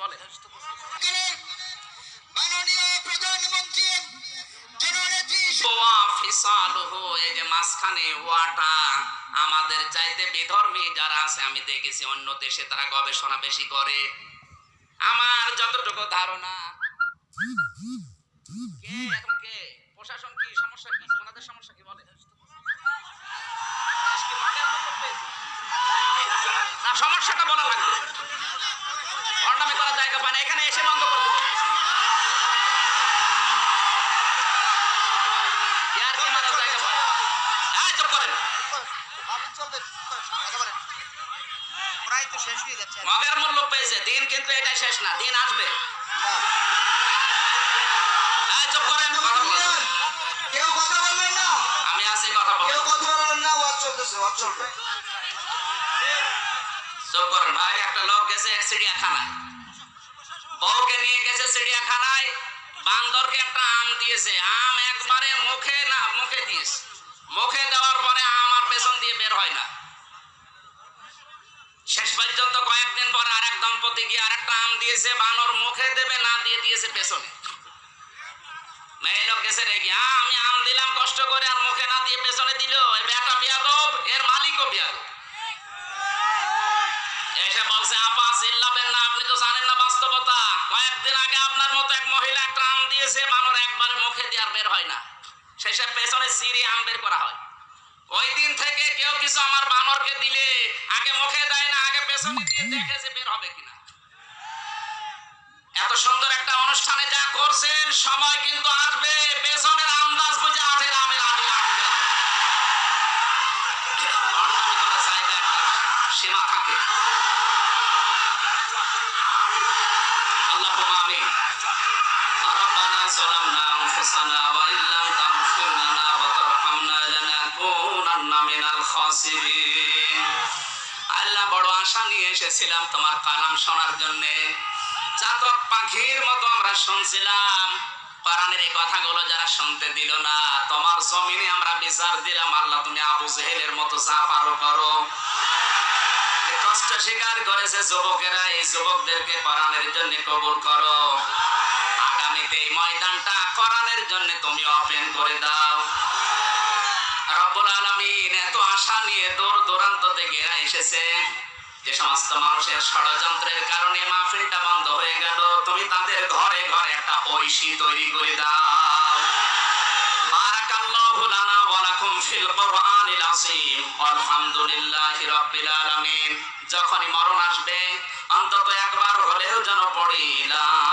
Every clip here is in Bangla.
বলে মাঝখানে ওয়াটা আমাদের চাইতে বিধর্মী যারা আছে আমি দেখেছি অন্য দেশে তারা গবেষণা বেশি করে। আমার যতটুকু ধারণা কে এখন কে? প্রশাসন কি সমস্যা কি? ওনাদের সমস্যা কি? বলে সমস্যাটা বলা লাগবে ভণ্ডামি করার জায়গা পায় না এখানে এসে বন্ধ করে দেবো ইয়ার কি মারার জায়গা পায় এই চুপ করেন প্রায় তো শেষ হয়ে যাচ্ছে মগের মূল্য পেয়েছে। দিন কিন্তু এটা শেষ না দিন আসবে। চুপ করেন কথা বলেন কেউ কথা বলবেন না। আমি আছি কথা বলেন কেউ কথা বলবেন না ওয়াজ চলতেছে ওয়াজ চলবে। চুপ করেন ভাই একটা লোক গেছে চিড়িয়াখানায়। বউকে নিয়ে গেছে চিড়িয়াখানায় বান্দরকে একটা আম দিয়েছে। আম একবারে মুখে না মুখে দিয়েছে মুখে দেওয়ার পরে আম আর পেছন দিয়ে বের হয় না। শেষ পর্যন্ত কয়েকদিন পর আর এক দম্পতি গিয়ে আর একটা আম দিয়েছে, বানর মুখে দেবে, না দিয়ে দিয়েছে পেছনে। আমি আম দিলাম, কষ্ট করে, আর মুখে না দিয়ে পেছনে দিল। এই বেটা এর মালিকও বিয়াদব। এসে বলছে, আপা, চিল্লাবেন না, আপনি তো জানেন না বাস্তবতা। কয়েকদিন আগে আপনার মতো এক মহিলা একটা আম দিয়েছে, বানর একবারে মুখে দিয়ে আর বের হয় না। শেষে পেছনে সিঁড়ি আম বের করা হয়। ওই দিন থেকে কেউ কিছু আমার বানরকে দিলে আগে মুখে দেয় না আগে পেছনে দিয়ে দেখে যে বের হবে কিনা এত সুন্দর একটা অনুষ্ঠানে যা করছেন সময় কিন্তু আসবে পেছনের আন্দাজ বুঝে আঠের আমের আমি আটকে যাবো। ভণ্ডামি করার জায়গা একটা সীমা থাকে اللهم آمين ربنا ظلمنا أنفسنا وإن لم تغفر لنا وترحمنا لنكونن আল্লাহ বড় আশা নিয়ে এসেছিলাম তোমার কালাম শোনার জন্য। চাতক পাখির মতো আমরা শুনছিলাম। কোরআনের এই কথাগুলো যারা শুনতে দিল না, তোমার জমিনে আমরা বিচার দিলাম। আল্লাহ তুমি আবু জেহেলের মতো যা পারো করো। কষ্ট স্বীকার করেছে যুবকেরা, এই যুবকদেরকে কোরআনের জন্য কবুল করো। আগামীতে এই ময়দানটা কোরআনের জন্য তুমি ওপেন করে দাও। রব্বুল এত আশা নিয়ে দূর দূরান্ত থেকে এসেছে যে সমস্ত মানুষের ষড়যন্ত্রের কারণে মাহফিলটা বন্ধ হয়ে গেল। তুমি তাদের ঘরে ঘরে একটা তৈরি করে দাও। যখনই মরণ আসবে, অন্তত একবার হলেও যেন পড়িলাম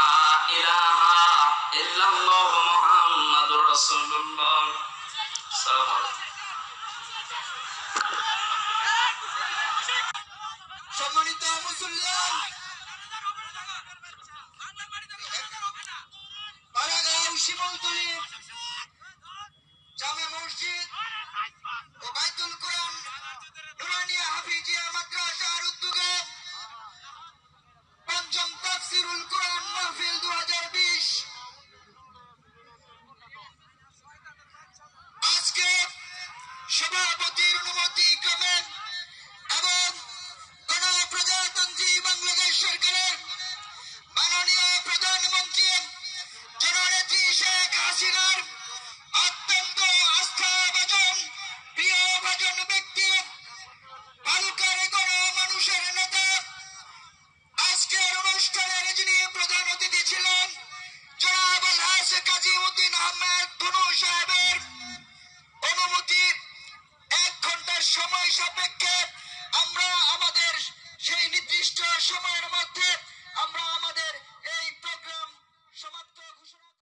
Tiro no botica, man.